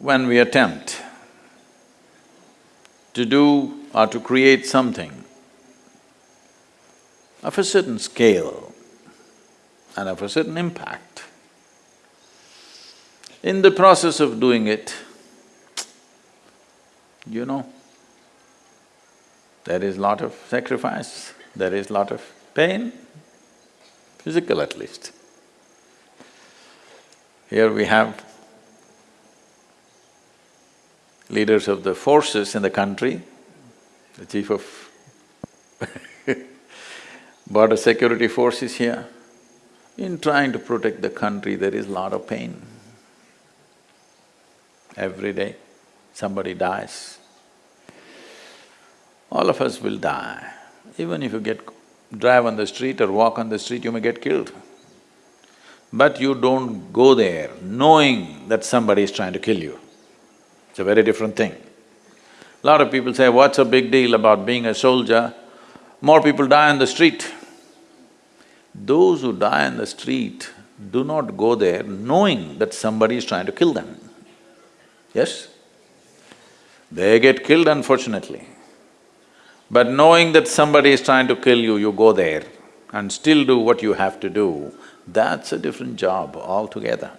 when we attempt to do or to create something of a certain scale and of a certain impact, in the process of doing it, you know, there is lot of sacrifice, there is lot of pain, physical at least. Here we have leaders of the forces in the country, the chief of border security force is here. In trying to protect the country, there is a lot of pain. Every day, somebody dies. All of us will die. Even if you get… drive on the street or walk on the street, you may get killed. But you don't go there knowing that somebody is trying to kill you. It's a very different thing. A Lot of people say, what's a big deal about being a soldier? More people die on the street. Those who die on the street do not go there knowing that somebody is trying to kill them. Yes? They get killed unfortunately. But knowing that somebody is trying to kill you, you go there and still do what you have to do, that's a different job altogether.